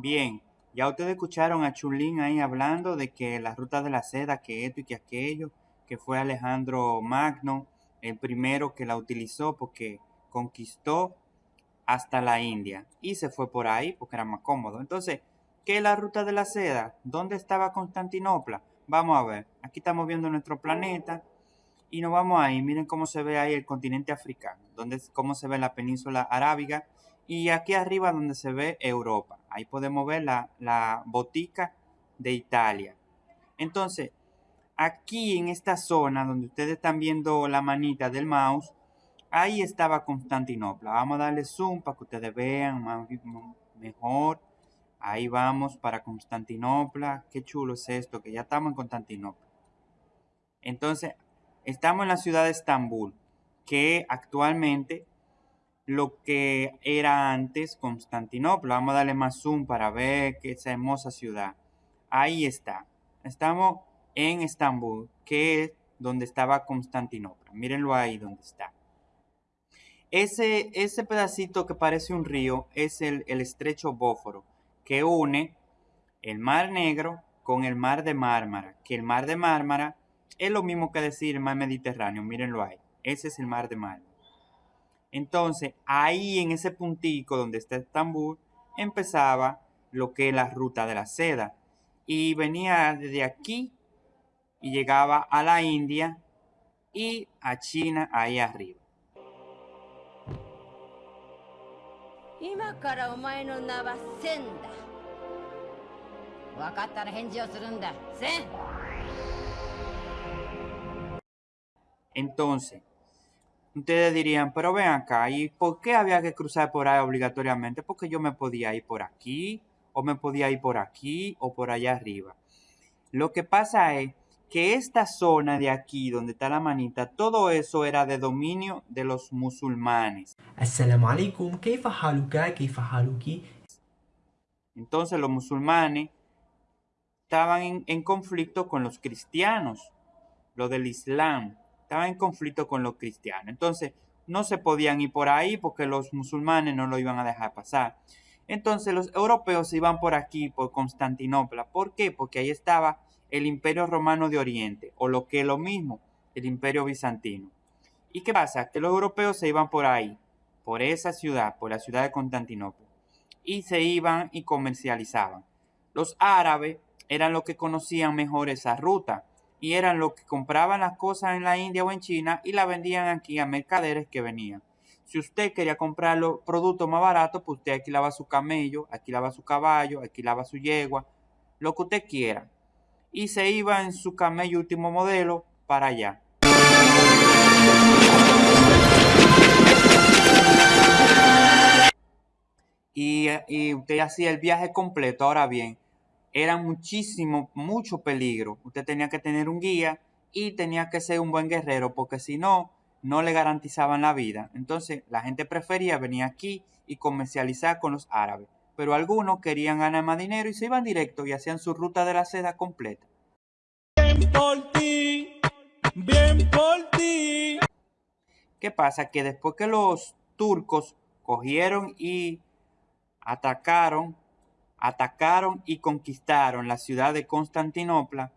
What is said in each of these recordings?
Bien, ya ustedes escucharon a Chulín ahí hablando de que la ruta de la seda, que esto y que aquello, que fue Alejandro Magno el primero que la utilizó porque conquistó hasta la India y se fue por ahí porque era más cómodo. Entonces, ¿qué es la ruta de la seda? ¿Dónde estaba Constantinopla? Vamos a ver, aquí estamos viendo nuestro planeta y nos vamos ahí. Miren cómo se ve ahí el continente africano, donde, cómo se ve la península arábiga y aquí arriba donde se ve Europa. Ahí podemos ver la, la botica de Italia. Entonces, aquí en esta zona donde ustedes están viendo la manita del mouse, ahí estaba Constantinopla. Vamos a darle zoom para que ustedes vean mejor. Ahí vamos para Constantinopla. Qué chulo es esto, que ya estamos en Constantinopla. Entonces, estamos en la ciudad de Estambul, que actualmente lo que era antes Constantinopla. Vamos a darle más zoom para ver que esa hermosa ciudad. Ahí está. Estamos en Estambul, que es donde estaba Constantinopla. Mírenlo ahí donde está. Ese, ese pedacito que parece un río es el, estrecho Bóforo, que une el Mar Negro con el Mar de Mármara, que el Mar de Mármara es lo mismo que decir el Mar Mediterráneo, mírenlo ahí. Ese es el Mar de Mármara. Entonces, ahí en ese puntico donde está Estambul, empezaba lo que es la ruta de la seda. Y venía desde aquí y llegaba a la India y a China ahí arriba. Entonces, ustedes dirían, pero ven acá, ¿y por qué había que cruzar por ahí obligatoriamente? Porque yo me podía ir por aquí, o me podía ir por aquí, o por allá arriba. Lo que pasa es que esta zona de aquí, donde está la manita, todo eso era de dominio de los musulmanes. Entonces los musulmanes estaban en, conflicto con los cristianos, lo del Islam, estaban en conflicto con los cristianos. Entonces no se podían ir por ahí porque los musulmanes no lo iban a dejar pasar. Entonces los europeos iban por aquí, por Constantinopla. ¿Por qué? Porque ahí estaba el Imperio Romano de Oriente, o lo que es lo mismo, el Imperio Bizantino. ¿Y qué pasa? Que los europeos se iban por ahí, por esa ciudad, por la ciudad de Constantinopla, y se iban y comercializaban. Los árabes eran los que conocían mejor esa ruta y eran los que compraban las cosas en la India o en China y la vendían aquí a mercaderes que venían. Si usted quería comprar los productos más baratos, pues usted alquilaba su camello, alquilaba su caballo, alquilaba su yegua, lo que usted quiera y se iba en su camello último modelo para allá. Y, y, usted hacía el viaje completo. Ahora bien, era muchísimo, mucho peligro. Usted tenía que tener un guía y tenía que ser un buen guerrero porque si no, no le garantizaban la vida. Entonces la gente prefería venir aquí y comercializar con los árabes pero algunos querían ganar más dinero y se iban directo y hacían su ruta de la seda completa. Bien por ti, bien por ti. ¿Qué pasa? Que después que los turcos cogieron y atacaron, atacaron y conquistaron la ciudad de Constantinopla,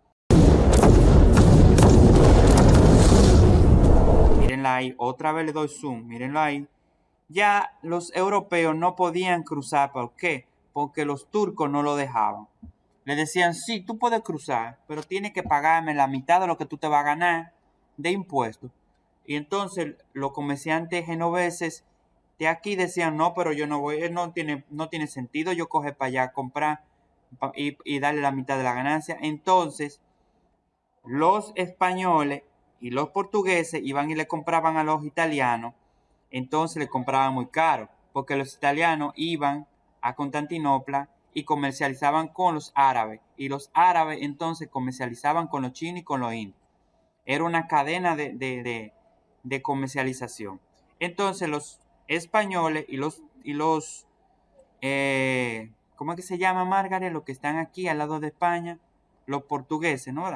Mírenla ahí, otra vez le doy zoom, mírenlo ahí ya los europeos no podían cruzar. ¿Por qué? Porque los turcos no lo dejaban. Le decían, sí, tú puedes cruzar, pero tienes que pagarme la mitad de lo que tú te vas a ganar de impuestos. Y entonces los comerciantes genoveses de aquí decían, no, pero yo no voy, no tiene, no tiene sentido yo coger para allá, comprar y, y darle la mitad de la ganancia. Entonces, los españoles y los portugueses iban y le compraban a los italianos entonces le compraban muy caro, porque los italianos iban a Constantinopla y comercializaban con los árabes, y los árabes entonces comercializaban con los chinos y con los indios. Era una cadena de, comercialización. Entonces los españoles y los, y los eh, ¿cómo es que se llama Margaret? Los que están aquí al lado de España, los portugueses, ¿no?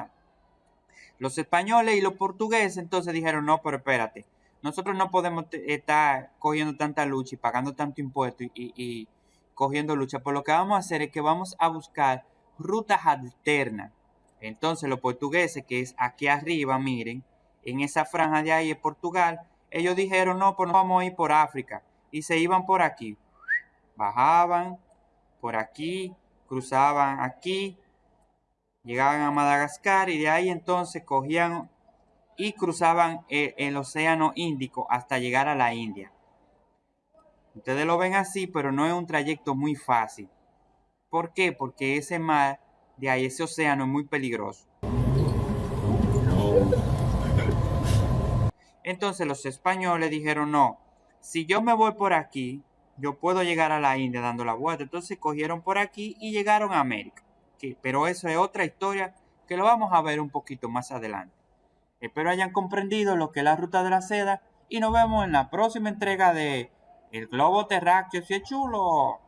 Los españoles y los portugueses entonces dijeron, no, pero espérate, nosotros no podemos estar cogiendo tanta lucha y pagando tanto impuesto y, cogiendo lucha. Por lo que vamos a hacer es que vamos a buscar rutas alternas. Entonces los portugueses, que es aquí arriba, miren, en esa franja de ahí de Portugal, ellos dijeron, no, pues nos vamos a ir por África. Y se iban por aquí. Bajaban por aquí, cruzaban aquí, llegaban a Madagascar y de ahí entonces cogían y cruzaban el, el, Océano Índico hasta llegar a la India. Ustedes lo ven así, pero no es un trayecto muy fácil. ¿Por qué? Porque ese mar de ahí, ese océano es muy peligroso. Entonces los españoles dijeron, no, si yo me voy por aquí, yo puedo llegar a la India dando la vuelta. Entonces cogieron por aquí y llegaron a América. pero eso es otra historia que lo vamos a ver un poquito más adelante. Espero hayan comprendido lo que es la ruta de la seda y nos vemos en la próxima entrega de El Globo Terráqueo si es chulo.